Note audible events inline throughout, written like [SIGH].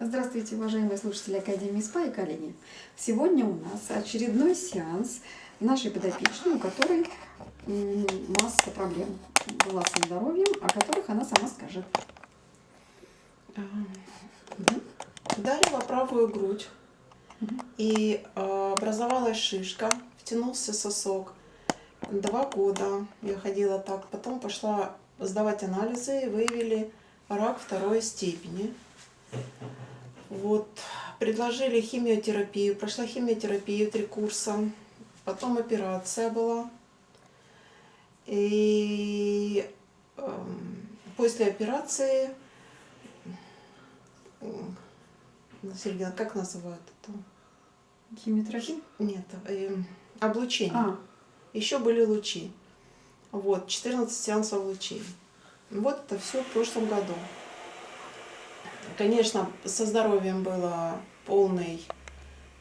Здравствуйте, уважаемые слушатели Академии СПА и коллеги. Сегодня у нас очередной сеанс нашей подопечной, у которой масса проблем была со здоровьем, о которых она сама скажет. Ударила правую грудь, и а, образовалась шишка, втянулся сосок. Два года я ходила так, потом пошла сдавать анализы, и выявили рак второй степени. Вот, предложили химиотерапию, прошла химиотерапию, три курса, потом операция была. И э, после операции, Сергей, как называют это? Химиотерапия? Нет, э, облучение. А. Еще были лучи. Вот, 14 сеансов лучей. Вот это все в прошлом году. Конечно, со здоровьем было полный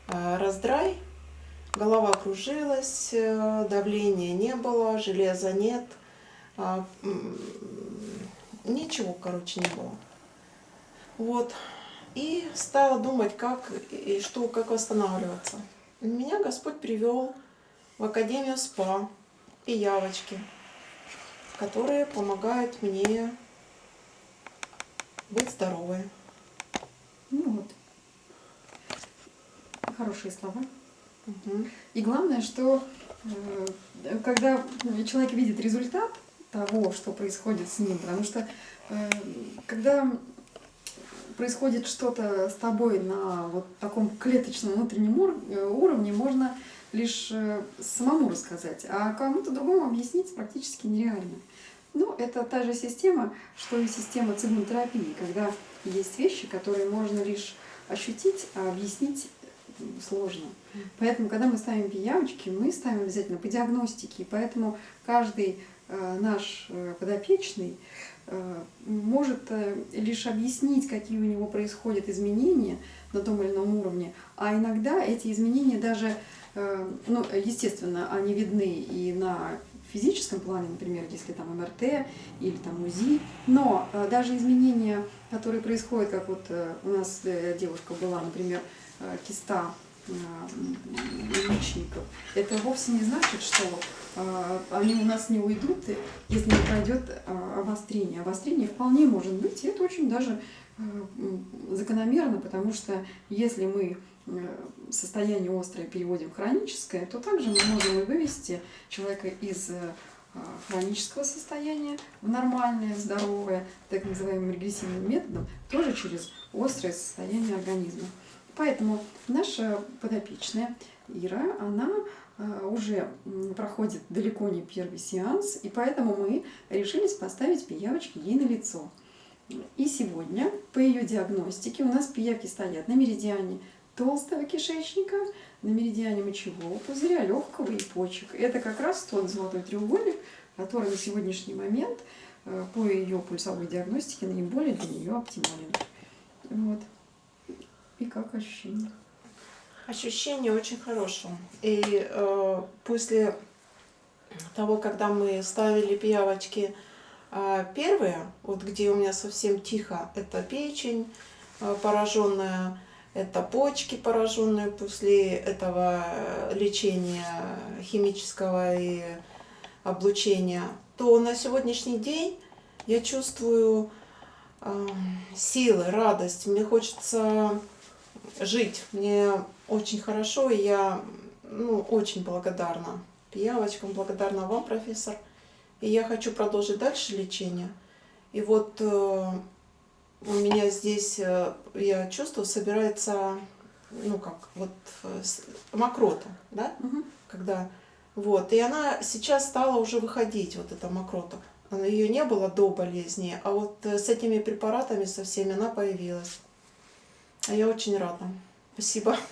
э, раздрай. Голова кружилась, э, давления не было, железа нет. Э, ничего, короче, не было. Вот. И стала думать, как и что, как восстанавливаться. Меня Господь привел в Академию СПА и Явочки, которые помогают мне быть здоровой. Ну вот. Хорошие слова. Угу. И главное, что э, когда человек видит результат того, что происходит с ним, потому что э, когда происходит что-то с тобой на вот таком клеточном внутреннем э, уровне, можно лишь самому рассказать, а кому-то другому объяснить практически нереально. Ну, это та же система, что и система цигунотерапии, когда есть вещи, которые можно лишь ощутить, а объяснить сложно. Поэтому, когда мы ставим пиявочки, мы ставим обязательно по диагностике. И поэтому каждый э, наш э, подопечный э, может лишь объяснить, какие у него происходят изменения на том или ином уровне. А иногда эти изменения даже, ну, естественно, они видны и на физическом плане, например, если там МРТ или там УЗИ, но э, даже изменения, которые происходят, как вот э, у нас э, девушка была, например, киста яичников, это вовсе не значит, что они у нас не уйдут, если не пройдет обострение. Обострение вполне может быть, и это очень даже закономерно, потому что если мы состояние острое переводим в хроническое, то также мы можем и вывести человека из э, хронического состояния в нормальное, здоровое, так называемым регрессивным методом, тоже через острое состояние организма. Поэтому наша подопечная Ира, она э, уже проходит далеко не первый сеанс, и поэтому мы решились поставить пиявочки ей на лицо. И сегодня по ее диагностике у нас пиявки стоят на меридиане толстого кишечника, на меридиане мочевого пузыря, легкого и почек. Это как раз тот золотой треугольник, который на сегодняшний момент э, по ее пульсовой диагностике наиболее для нее оптимален. Вот. И как ощущение? Ощущение очень хорошее. И э, после того, когда мы ставили пиявочки э, первые, вот где у меня совсем тихо, это печень э, пораженная, это почки, пораженные после этого лечения химического и облучения, то на сегодняшний день я чувствую э, силы, радость. Мне хочется жить. Мне очень хорошо, и я ну, очень благодарна пиявочкам, благодарна вам, профессор. И я хочу продолжить дальше лечение. И вот э, у меня здесь, э, я чувствую, собирается, ну как, вот э, мокрота, да, угу. когда, вот, и она сейчас стала уже выходить, вот эта мокрота. Ее не было до болезни, а вот э, с этими препаратами со всеми она появилась. А я очень рада. Спасибо. [LAUGHS]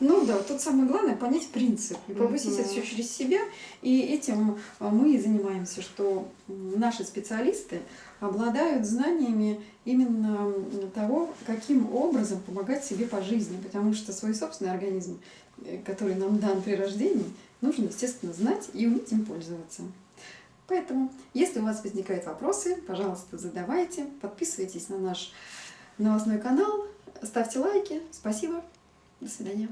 Ну да, тут самое главное понять принцип и пропустить mm -hmm. это все через себя. И этим мы и занимаемся, что наши специалисты обладают знаниями именно того, каким образом помогать себе по жизни. Потому что свой собственный организм, э, который нам дан при рождении, нужно, естественно, знать и уметь им пользоваться. Поэтому, если у вас возникают вопросы, пожалуйста, задавайте, подписывайтесь на наш новостной канал, ставьте лайки. Спасибо. До свидания.